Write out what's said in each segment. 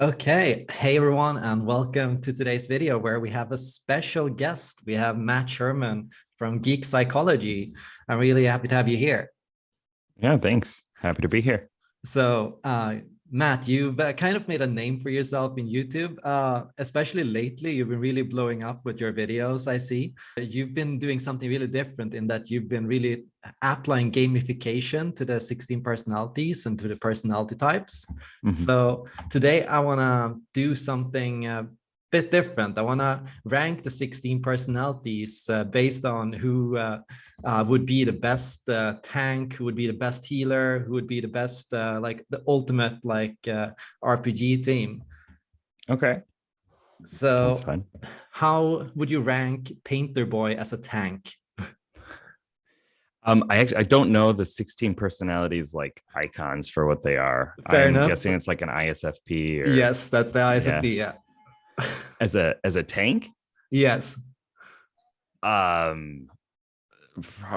Okay, hey everyone, and welcome to today's video where we have a special guest. We have Matt Sherman from Geek Psychology. I'm really happy to have you here. Yeah, thanks. Happy to be here. So uh, Matt, you've uh, kind of made a name for yourself in YouTube, uh, especially lately. You've been really blowing up with your videos, I see. You've been doing something really different in that you've been really applying gamification to the 16 personalities and to the personality types. Mm -hmm. So today I want to do something uh, bit different. I want to rank the 16 personalities uh, based on who uh, uh, would be the best uh, tank, who would be the best healer, who would be the best, uh, like the ultimate like uh, RPG team. Okay. So how would you rank Painter Boy as a tank? Um, I actually I don't know the 16 personalities like icons for what they are. Fair I'm enough. guessing it's like an ISFP. Or, yes, that's the ISFP. Yeah. yeah. As a as a tank. Yes. Um,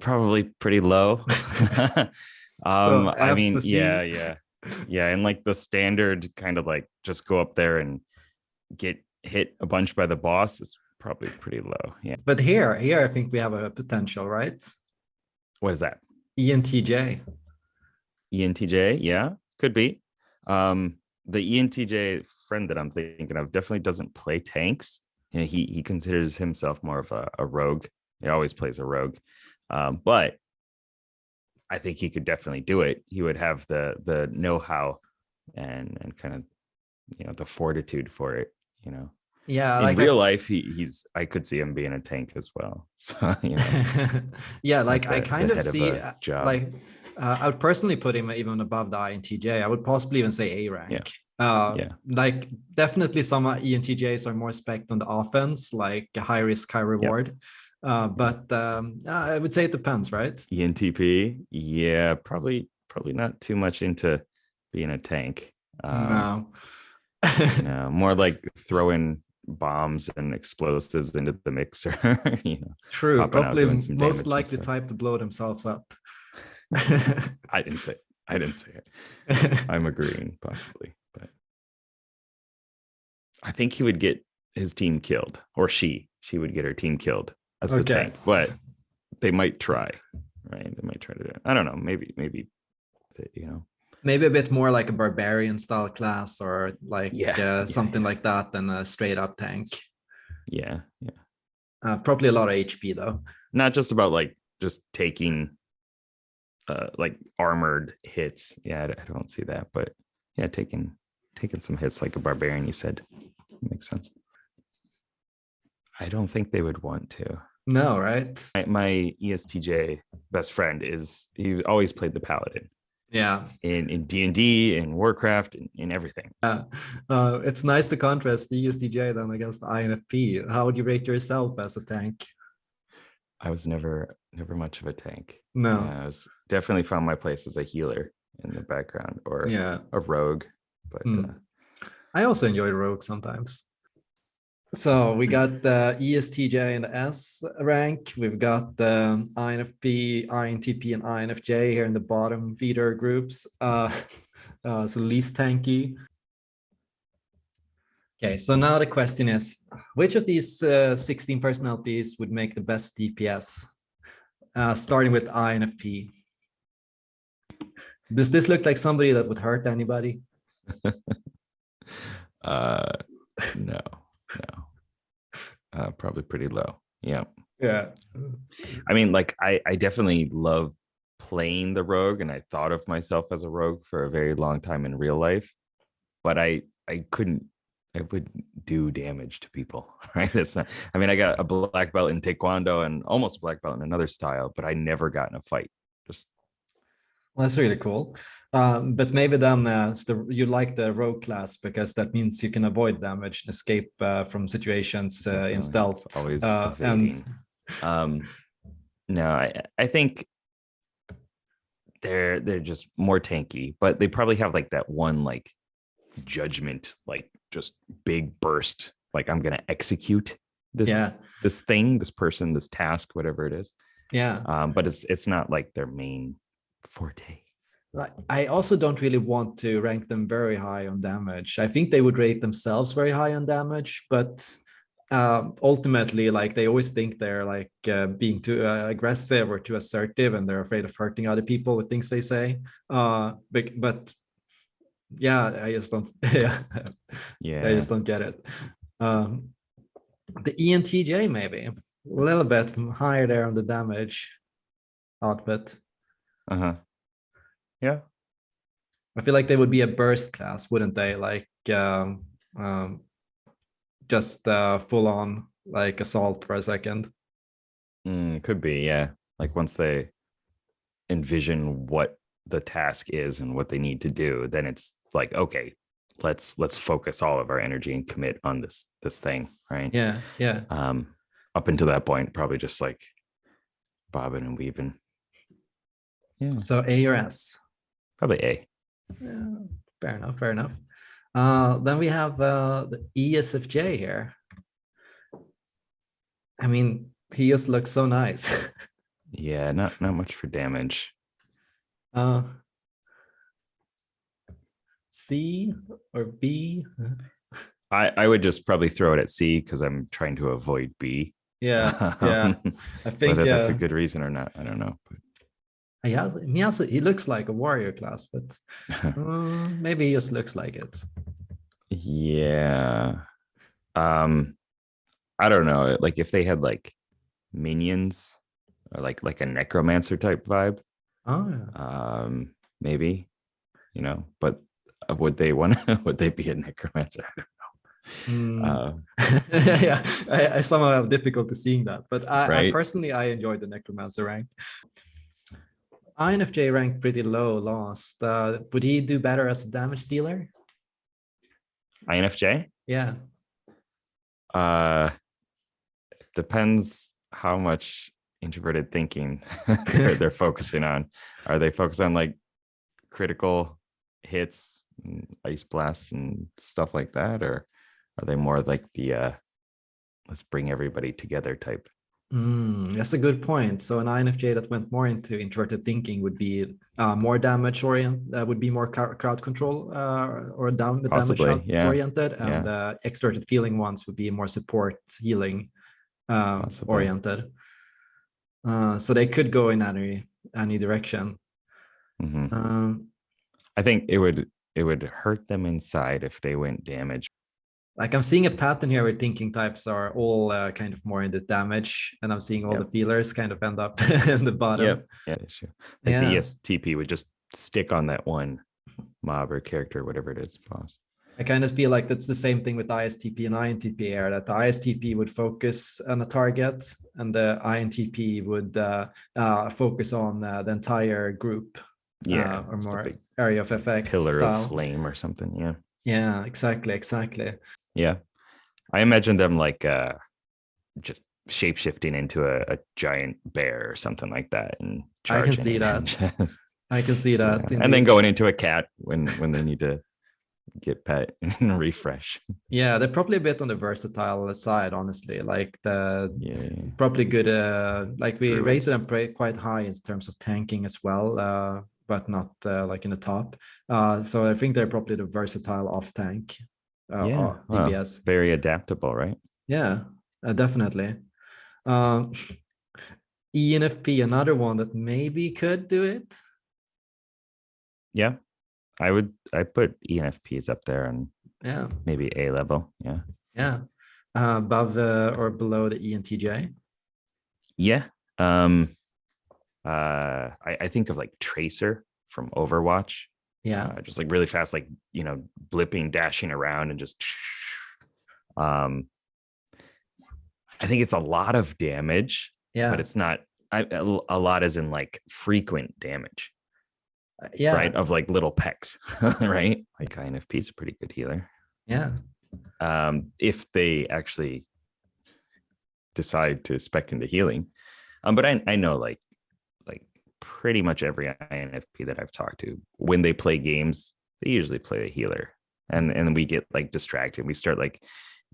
probably pretty low. um, so I mean, yeah, yeah, yeah, and like the standard kind of like just go up there and get hit a bunch by the boss is probably pretty low. Yeah. But here, here, I think we have a potential, right? What is that? ENTJ. ENTJ, yeah, could be. Um, the ENTJ friend that I'm thinking of definitely doesn't play tanks. You know, he he considers himself more of a, a rogue. He always plays a rogue, um, but I think he could definitely do it. He would have the the know-how and and kind of you know the fortitude for it. You know. Yeah, in like real I, life, he he's I could see him being a tank as well. So you know, yeah, like the, I kind of see of like uh, I would personally put him even above the INTJ. I would possibly even say A rank. Yeah. Uh, yeah. Like definitely some ENTJs are more spec on the offense, like a high risk, high reward. Yep. Uh, but um, I would say it depends, right? ENTP, yeah, probably probably not too much into being a tank. Um, no. no, more like throwing bombs and explosives into the mixer. you know, True, probably most likely type to blow themselves up. I didn't say it. I didn't say it. I'm agreeing, possibly, but I think he would get his team killed, or she. She would get her team killed as the tank, but they might try, right? They might try to do it. I don't know. Maybe, maybe, you know, maybe a bit more like a barbarian style class or like yeah, uh, yeah something yeah. like that than a straight up tank. Yeah, yeah. Uh, probably a lot of HP though. Not just about like just taking uh like armored hits. Yeah, I, I don't see that, but yeah, taking taking some hits like a barbarian. You said makes sense. I don't think they would want to. No, right? My, my ESTJ best friend is he always played the paladin. Yeah. In in D and D, in Warcraft, in, in everything. Yeah. Uh, it's nice to contrast the ESTJ then against INFP. How would you rate yourself as a tank? I was never never much of a tank. No. I was definitely found my place as a healer in the background or yeah. a rogue. But mm. uh, I also enjoy rogue sometimes. So we got the ESTJ and the S rank. We've got the INFP, INTP, and INFJ here in the bottom feeder groups. Uh, uh, so least tanky. Okay, so now the question is, which of these uh, 16 personalities would make the best DPS? Uh, starting with INFP. Does this look like somebody that would hurt anybody? uh, no no uh probably pretty low yeah yeah i mean like i i definitely love playing the rogue and i thought of myself as a rogue for a very long time in real life but i i couldn't I would do damage to people, right? That's not, I mean, I got a black belt in Taekwondo and almost a black belt in another style, but I never got in a fight. Just well, that's really cool. Um, but maybe then uh, the, you like the rogue class because that means you can avoid damage, escape uh, from situations uh, in stealth. It's always uh, and um, no, I, I think they're they're just more tanky, but they probably have like that one like judgment, like just big burst. Like I'm gonna execute this yeah. this thing, this person, this task, whatever it is. Yeah. Um, but it's it's not like their main forte. like I also don't really want to rank them very high on damage. I think they would rate themselves very high on damage, but uh, ultimately, like they always think they're like uh, being too uh, aggressive or too assertive, and they're afraid of hurting other people with things they say. Uh, but, but yeah, I just don't. yeah, Yeah. I just don't get it. Um, the ENTJ maybe a little bit higher there on the damage output. Uh-huh. Yeah. I feel like they would be a burst class, wouldn't they? Like um, um, just uh, full on like assault for a second. Mm, could be, yeah. Like once they envision what the task is and what they need to do, then it's like, okay, let's let's focus all of our energy and commit on this this thing, right? Yeah, yeah. Um, up until that point, probably just like bobbing and weaving. Yeah, So A or S. probably A. Yeah, fair enough. Fair enough. Uh, then we have uh, the ESFJ here. I mean, he just looks so nice. Yeah, not not much for damage. uh, C or B? I I would just probably throw it at C because I'm trying to avoid B. Yeah, yeah. I think Whether that's a uh, good reason or not, I don't know. he, has, he, has, he looks like a warrior class, but uh, maybe he just looks like it. yeah. Um I don't know. Like if they had like minions or like like a necromancer type vibe, Oh, yeah. um, maybe, you know, but would they want would they be a necromancer? Hmm. Uh, yeah, I, I somehow have difficulty seeing that, but I, I personally I enjoyed the necromancer rank. INFJ ranked pretty low last. Uh, would he do better as a damage dealer? INFJ? Yeah. Uh depends how much introverted thinking they're, they're focusing on. Are they focused on like critical hits, ice blasts, and stuff like that, or are they more like the uh let's bring everybody together type? Mm, that's a good point. So an INFJ that went more into introverted thinking would be uh, more damage orient, uh, would be more crowd crowd control uh, or down damage Possibly, out- yeah, oriented, and uh, extroverted feeling ones would be more support healing um, oriented. Uh, so they could go in any any direction. Mhm. Um, I think it would it would hurt them inside if they went damage. like I'm seeing a pattern here where thinking types are all uh, kind of more into damage, and I'm seeing all Yep. the feelers kind of end up in the bottom. Yep. Yeah. Issue. Like the Yeah. ESTP would just stick on that one mob or character, whatever it is, boss. I kind of feel like that's the same thing with ISTP and INTP here, that the ISTP would focus on a target and the INTP would uh, uh, focus on uh, the entire group Yeah. uh, or more area of effect pillar style. of flame or something. Yeah. Yeah, exactly, exactly. Yeah. I imagine them like uh just shape shifting into a, a giant bear or something like that and I can see that. just- I can see that. yeah. and then going into a cat when when they need to get pet and refresh. Yeah, they're probably a bit on the versatile side, honestly. Like the Yeah. probably good. Uh, like we Druids. rated them quite high in terms of tanking as well, uh, but not uh, like in the top. Uh, so I think they're probably the versatile off tank. Uh, Yeah, well. Very adaptable, right? Yeah, uh, definitely. Uh, ENFP, another one that maybe could do it. Yeah. I would I put ENFPs up there and Yeah, maybe A level. Yeah. yeah. Uh, above uh, or below the ENTJ. Yeah. Um uh I, I think of like Tracer from Overwatch. Yeah, uh, just like really fast, like you know, blipping, dashing around, and just. Um, I think it's a lot of damage, yeah, but it's not I, a lot, as in like frequent damage, uh, yeah, right? Of like little pecks, right? Like INFP is a pretty good healer. yeah. Um, if they actually decide to spec into healing, um, but I I know like pretty much every INFP that I've talked to, when they play games, they usually play a healer, and and we get like distracted. We start like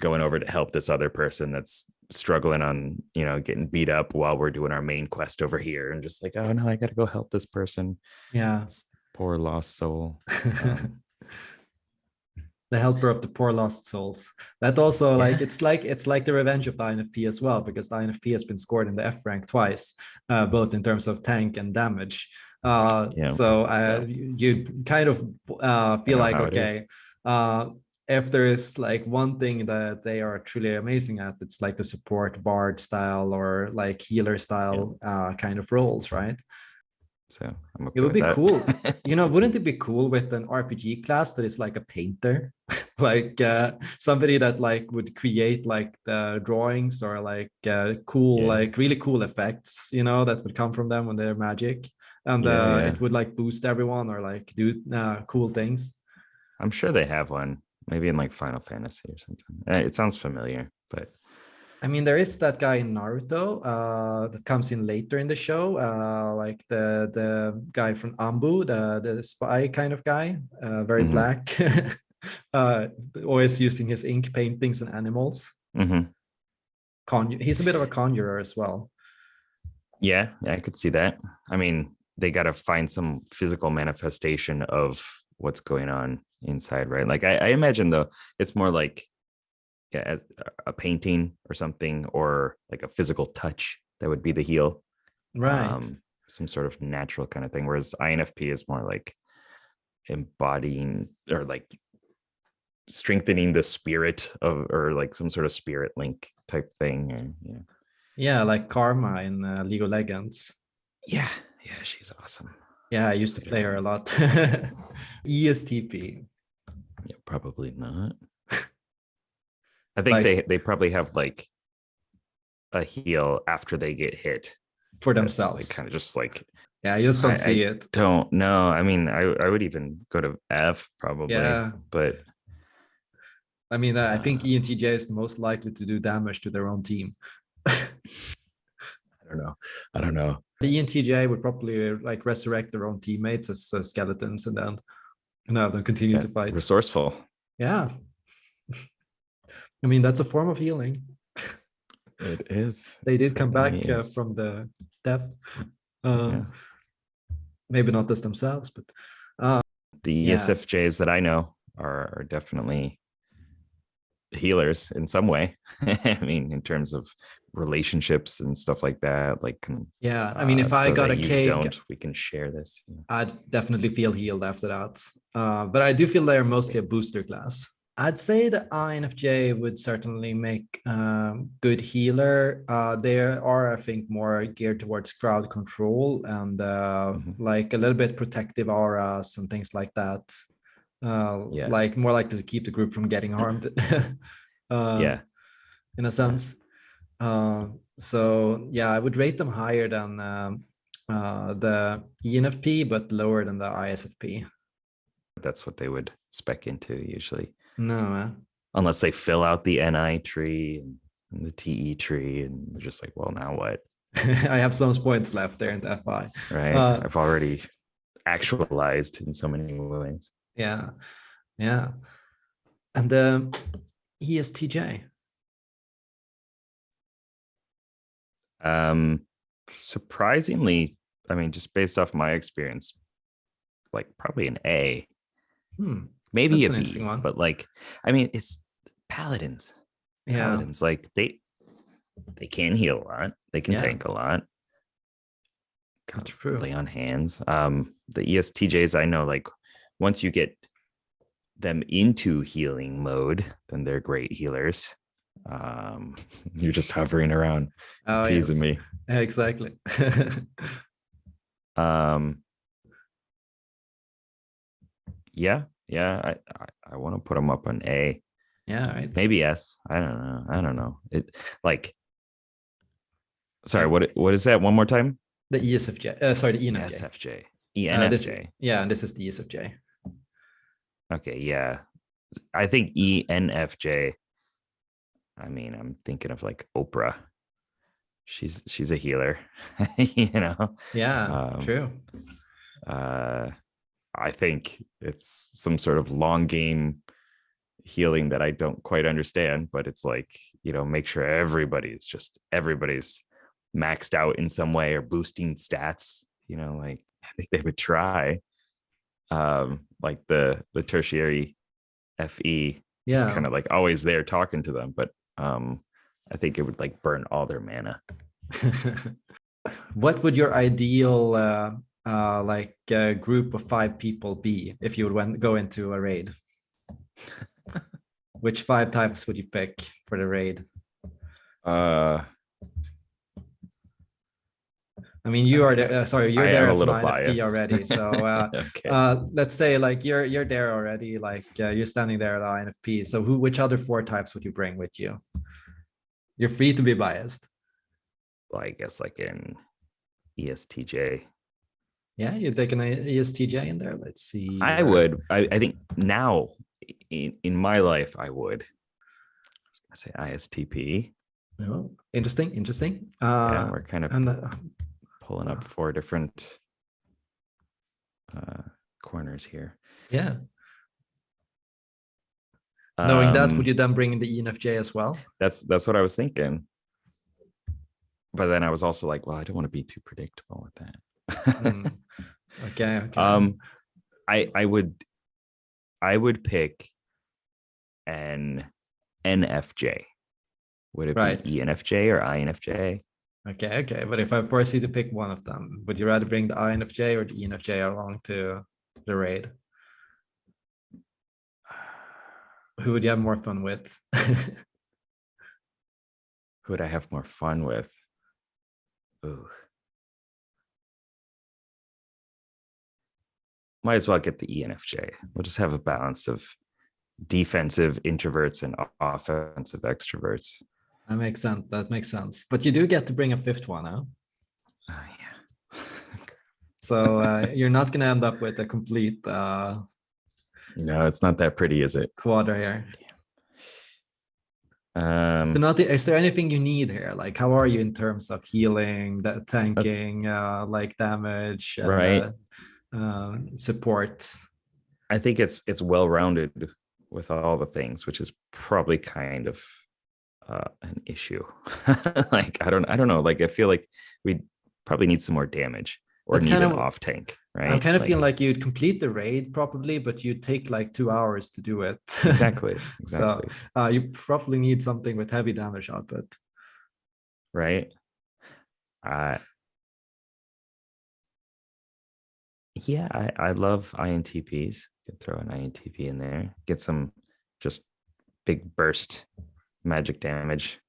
going over to help this other person that's struggling on you know getting beat up while we're doing our main quest over here, and just like oh no, I got to go help this person. Yeah, Poor lost soul. Um, the helper of the poor lost souls. That also Yeah. like it's like it's like the revenge of the INFP as well, because the INFP has been scored in the F rank twice, uh, both in terms of tank and damage. Uh, Yeah. so uh, you you kind of uh, feel like how it is. okay, uh, if there is like one thing that they are truly amazing at, it's like the support bard style or like healer style uh, kind of roles, right? So I'm okay It would be that. cool. You know, wouldn't it be cool with an RPG class that is like a painter, like uh, somebody that like would create like the drawings or like uh, cool, Yeah. like really cool effects, you know, that would come from them when they're magic, and Yeah, uh, yeah. it would like boost everyone or like do uh, cool things. I'm sure they have one, maybe in like Final Fantasy or something. Eh, It sounds familiar, but I mean, there is that guy in Naruto uh, that comes in later in the show, uh, like the the guy from Anbu, the the spy kind of guy, uh, very Mhm. black, uh, always using his ink paintings and animals. Mhm. Conju- he's a bit of a conjurer as well. yeah, yeah, I could see that. I mean, they got to find some physical manifestation of what's going on inside, right? Like I, I imagine though, it's more like as- a painting or something, or like a physical touch that would be the heal. Right. um, some sort of natural kind of thing. Whereas INFP is more like embodying or like strengthening the spirit of, or like some sort of spirit link type thing. Or, yeah, yeah, like Karma in uh, League of Legends. yeah, yeah. She's awesome. Yeah, I used to play her a lot. ESTP. Yeah, probably not. I think Like- they they probably have like a heal after they get hit For themselves. Like kind of just like Yeah, I just don't I- see it. don't know. I mean, I I would even go to F probably. Yeah. but I mean, uh, I think ENTJ is the most likely to do damage to their own team. I don't know. I don't know. The ENTJ would probably like resurrect their own teammates as uh, skeletons and then and have them continue Yeah, to fight. Resourceful. Yeah. I mean, that's a form of healing. It is. They did come back uh, from the death. Um, Yeah. Maybe not as themselves, but the yeah. ESFJs that I know are, are definitely healers in some way. I mean, in terms of relationships and stuff like that. Like, yeah. I mean, uh, if I so got a cake, don't, we can share this. know. I'd definitely feel healed after that. Uh, but I do feel they're mostly a booster class. I'd say the INFJ would certainly make um, good healer. Uh, they are, I think, more geared towards crowd control and uh, Mhm. like a little bit protective auras and things like that. Uh, Yeah. Like more likely to keep the group from getting harmed. uh, yeah. in a sense. Uh, so yeah, I would rate them higher than um, uh, the ENFP, but lower than the ISFP. That's what they would spec into usually, No, eh? unless they fill out the NI tree and, the TE tree. And they're just like, well, now what? I have some points left there in the FI. Right. Uh, I've already actualized in so many ways. Yeah, yeah. And the ESTJ. Um, surprisingly, I mean, just based off my experience, like probably an A, Hmm. Maybe That's a an interesting one. but like, I mean, it's paladins. Yeah, Paladins, like they they can heal a lot, they can Yeah. tank a lot, that's true. lay on hands. Um, the ESTJs I know, like once you get them into healing mode, then they're great healers. Um, you're just hovering around, Oh, teasing yes. me. Exactly. Um, yeah, yeah, I I, I want to put them up on A, yeah, right. maybe S. I don't know. I don't know. It like. Sorry, what what is that? One more time. The ESFJ. Uh, sorry, the ENFJ. SFJ, Uh, this- ENFJ. yeah, and this is the ESFJ. Okay, yeah. I think E ENFJ. I mean, I'm thinking of like Oprah. She's she's a healer, you know. Yeah, Um, true. uh i think it's some sort of long game healing that i don't quite understand but it's like you know make sure everybody's just everybody's maxed out in some way or boosting stats you know like i think they would try um, like the the tertiary FE is kind of like always there talking to them, but um, I think it would like burn all their mana. what would your ideal uh, uh, like a group of five people be if you would went, go into a raid? Which five types would you pick for the raid? Uh, I mean, you are there. Uh, sorry, you're I there a as an little INFP already. So uh, okay. uh, let's say like you're you're there already. Like uh, you're standing there at INFP. So who, which other four types would you bring with you? You're free to be biased. well, I guess like in E ESTJ, Yeah, you'd take an ESTJ in there. Let's see. I uh, would. I, I think now in, in my life, I would. I was gonna say ISTP. Oh, interesting, interesting. yeah, Uh, we're kind of and uh, pulling up uh, four different uh, corners here. yeah, knowing that, Um, would you then bring in the ENFJ as well? That's that's what I was thinking. But then I was also like, well, I don't want to be too predictable with that. Mm, Okay, okay. um, I I would I would pick an NFJ. Would it Right. be ENFJ or INFJ? okay, okay. But if I force you to pick one of them, would you rather bring the INFJ or the ENFJ along to the raid? Who would you have more fun with? Who would I have more fun with? Ooh. Might as well get the ENFJ. We'll just have a balance of defensive introverts and offensive extroverts. that makes sense. That makes sense. But you do get to bring a fifth one, huh? Oh, yeah. So uh, you're not going to end up with a complete uh, no, it's not that pretty, is it? quadra here. Um, So not, is there anything you need here? Like, how are you in terms of healing, the tanking, uh, like damage, and, Right. uh, um, support? I think it's it's well rounded with all the things, which is probably kind of uh, an issue. like I don't I don't know. Like I feel like we probably need some more damage or That's need kind an of- off tank, right? I'm kind of feeling like you'd complete the raid probably, but you'd take like two hours to do it. exactly exactly uh, you probably need something with heavy damage output. right. Uh, yeah, I I love INTPs. Could throw an INTP in there. Get some just big burst magic damage.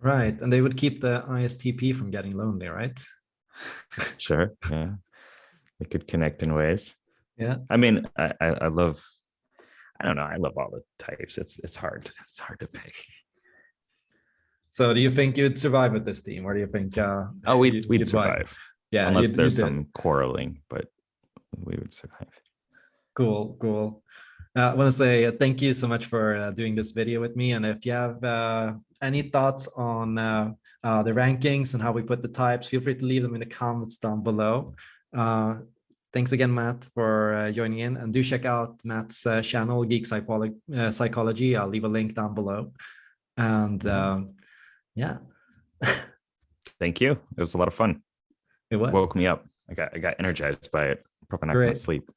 Right. And they would keep the ISTP from getting lonely, right? Sure. Yeah. They could connect in ways. Yeah. I mean, I, I, I love, I don't know. I love all the types. It's, it's hard. It's hard to pick. So do you think you'd survive with this team or do you think uh Oh, we'd, you'd- we'd you'd wipe? survive yeah unless you'd- there's it. some quarreling, but we would survive. Cool, cool. Uh, I want to say uh, thank you so much for uh, doing this video with me. And if you have uh, any thoughts on uh, uh, the rankings and how we put the types, feel free to leave them in the comments down below. Uh, thanks again, Matt, for uh, joining in. And do check out Matt's uh, channel, Geek Psycholo- uh, Psychology. I'll leave a link down below. And um, yeah, Thank you. It was a lot of fun. It was. Woke me up. I got, I got energized by it. Probably not gonna sleep.